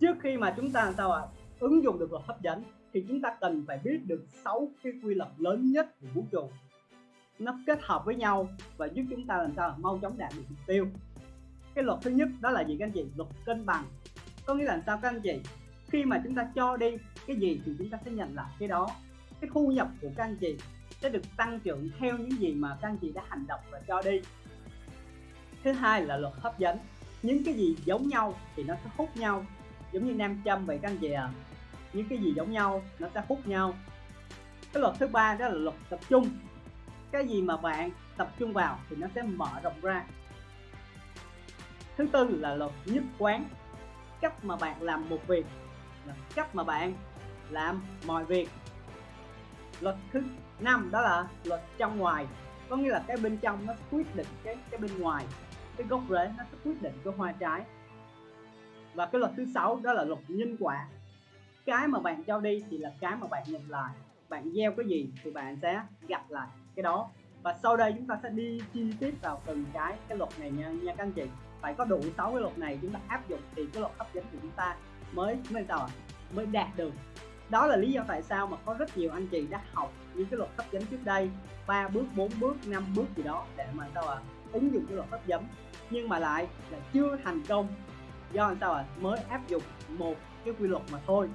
trước khi mà chúng ta làm sao ạ? Ứng dụng được luật hấp dẫn, thì chúng ta cần phải biết được 6 cái quy luật lớn nhất của vũ trụ. Nó kết hợp với nhau và giúp chúng ta làm sao mau chóng đạt được mục tiêu. Cái luật thứ nhất đó là gì các anh chị? Luật cân bằng. Có nghĩa là làm sao các anh chị? Khi mà chúng ta cho đi cái gì thì chúng ta sẽ nhận lại cái đó. Cái thu nhập của các anh chị sẽ được tăng trưởng theo những gì mà các anh chị đã hành động và cho đi. Thứ hai là luật hấp dẫn. Những cái gì giống nhau thì nó sẽ hút nhau giống như nam châm vậy các anh chị à. Những cái gì giống nhau, nó sẽ hút nhau. Cái luật thứ ba đó là luật tập trung. Cái gì mà bạn tập trung vào thì nó sẽ mở rộng ra. Thứ tư là luật nhất quán. Cách mà bạn làm một việc là cách mà bạn làm mọi việc. Luật thứ năm đó là luật trong ngoài. Có nghĩa là cái bên trong nó quyết định cái cái bên ngoài. Cái gốc rễ nó sẽ quyết định cái hoa trái và cái luật thứ sáu đó là luật nhân quả. Cái mà bạn cho đi thì là cái mà bạn nhận lại. Bạn gieo cái gì thì bạn sẽ gặp lại cái đó. Và sau đây chúng ta sẽ đi chi tiết vào từng cái cái luật này nha nha các anh chị. Phải có đủ 6 cái luật này chúng ta áp dụng thì cái luật hấp dẫn của chúng ta mới mới sao ạ? Mới đạt được. Đó là lý do tại sao mà có rất nhiều anh chị đã học những cái luật hấp dẫn trước đây, ba bước 4 bước 5 bước gì đó để mà sao ạ? Ứng dụng cái luật hấp dẫn. Nhưng mà lại là chưa thành công do làm sao ạ mới áp dụng một cái quy luật mà thôi.